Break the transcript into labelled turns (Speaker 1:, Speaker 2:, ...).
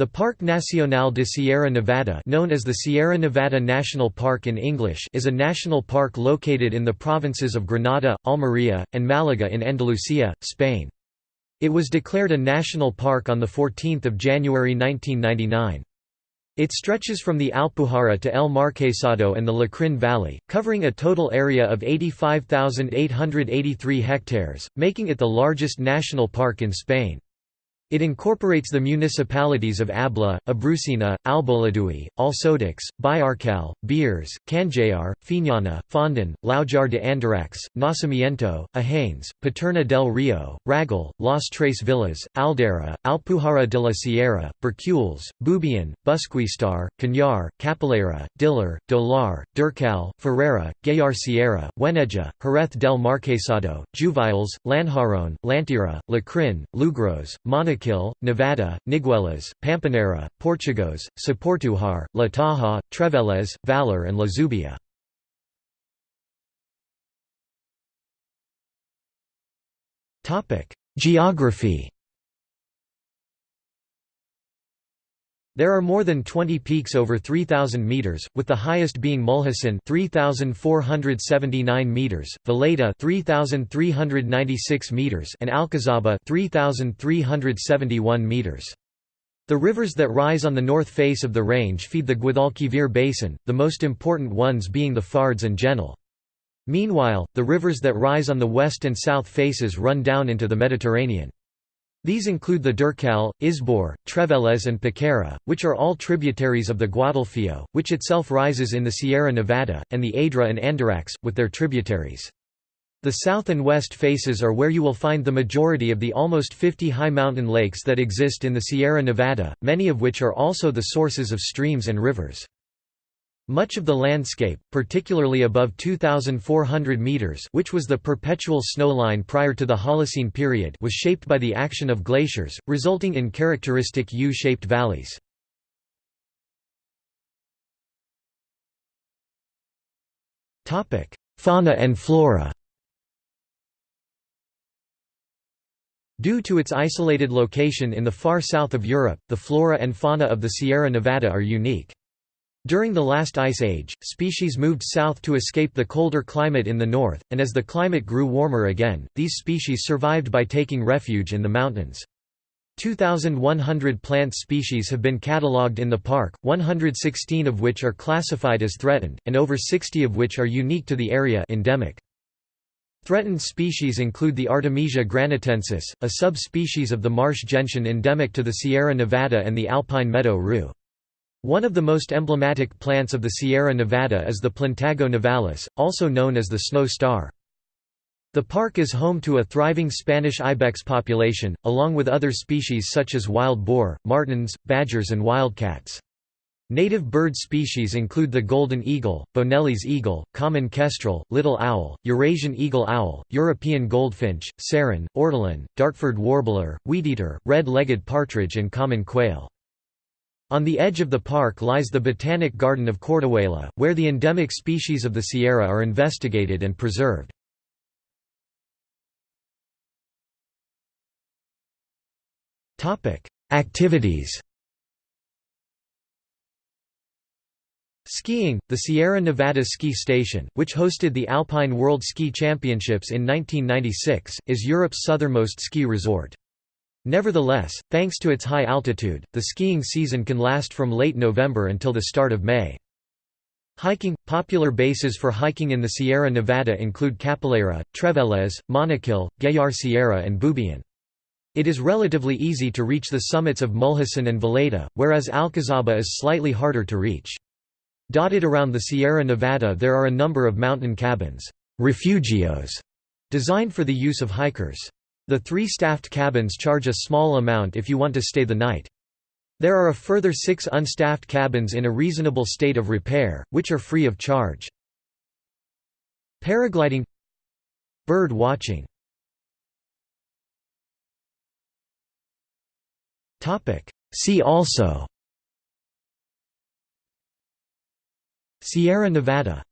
Speaker 1: The Parque Nacional de Sierra Nevada known as the Sierra Nevada National Park in English is a national park located in the provinces of Granada, Almería, and Málaga in Andalusia, Spain. It was declared a national park on 14 January 1999. It stretches from the Alpujarra to El Marquesado and the Lecrín Valley, covering a total area of 85,883 hectares, making it the largest national park in Spain. It incorporates the municipalities of Abla, Abrucena, Alboloduy, Alsodux, Bayárcal, Beires, Canjayar, Fiñana, Fondon, Laujar de Andarax, Nacimiento, Ohanes, Paterna del Rio, Rágol, Las Tres Villas, Aldeire, Alpujarra de la Sierra, Bérchules, Bubión, Busquistar, Cañar, Capileira, Dílar, Dolar, Durcal, Ferreira, Güéjar Sierra, Huéneja, Jerez del Marquesado, Juviles, Lanjarón, Lanteira, Lecrín, Lugros, Monaco Guayaquil, Nevada, Niguelas, Pampaneira, Portugos, Soportújar, La Tahá, Trevélez, Valor and La Zubia. Geography There are more than 20 peaks over 3,000 meters, with the highest being Mulhacén 3,479 meters, Veleta 3,396 meters, and Alcazaba 3,371 meters. The rivers that rise on the north face of the range feed the Guadalquivir basin, the most important ones being the Fardes and Genil. Meanwhile, the rivers that rise on the west and south faces run down into the Mediterranean. These include the Durcal, Izbor, Trevélez and Poqueira, which are all tributaries of the Guadalfeo, which itself rises in the Sierra Nevada, and the Adra and Andarax, with their tributaries. The south and west faces are where you will find the majority of the almost 50 high mountain lakes that exist in the Sierra Nevada, many of which are also the sources of streams and rivers. Much of the landscape, particularly above 2,400 metres which was the perpetual snowline prior to the Holocene period was shaped by the action of glaciers, resulting in characteristic U-shaped valleys. Fauna and flora Due to its isolated location in the far south of Europe, the flora and fauna of the Sierra Nevada are unique. During the last ice age, species moved south to escape the colder climate in the north, and as the climate grew warmer again, these species survived by taking refuge in the mountains. 2,100 plant species have been catalogued in the park, 116 of which are classified as threatened, and over 60 of which are unique to the area endemic. Threatened species include the Artemisia granatensis, a subspecies of the marsh gentian endemic to the Sierra Nevada and the alpine meadow rue. One of the most emblematic plants of the Sierra Nevada is the Plantago nivalis, also known as the snow star. The park is home to a thriving Spanish ibex population, along with other species such as wild boar, martens, badgers and wildcats. Native bird species include the golden eagle, Bonelli's eagle, common kestrel, little owl, Eurasian eagle owl, European goldfinch, serin, ortolan, Dartford warbler, wheateater, red-legged partridge and common quail. On the edge of the park lies the Botanic Garden of Cortijuela, where the endemic species of the Sierra are investigated and preserved. Activities Skiing, the Sierra Nevada Ski Station, which hosted the Alpine World Ski Championships in 1996, is Europe's southernmost ski resort. Nevertheless, thanks to its high altitude, the skiing season can last from late November until the start of May. Hiking – Popular bases for hiking in the Sierra Nevada include Capileira, Trevélez, Monachil, Güéjar Sierra and Bubión. It is relatively easy to reach the summits of Mulhacén and Veleta, whereas Alcazaba is slightly harder to reach. Dotted around the Sierra Nevada there are a number of mountain cabins refugios", designed for the use of hikers. The three staffed cabins charge a small amount if you want to stay the night. There are a further six unstaffed cabins in a reasonable state of repair, which are free of charge. Paragliding. Bird watching. See also. Sierra Nevada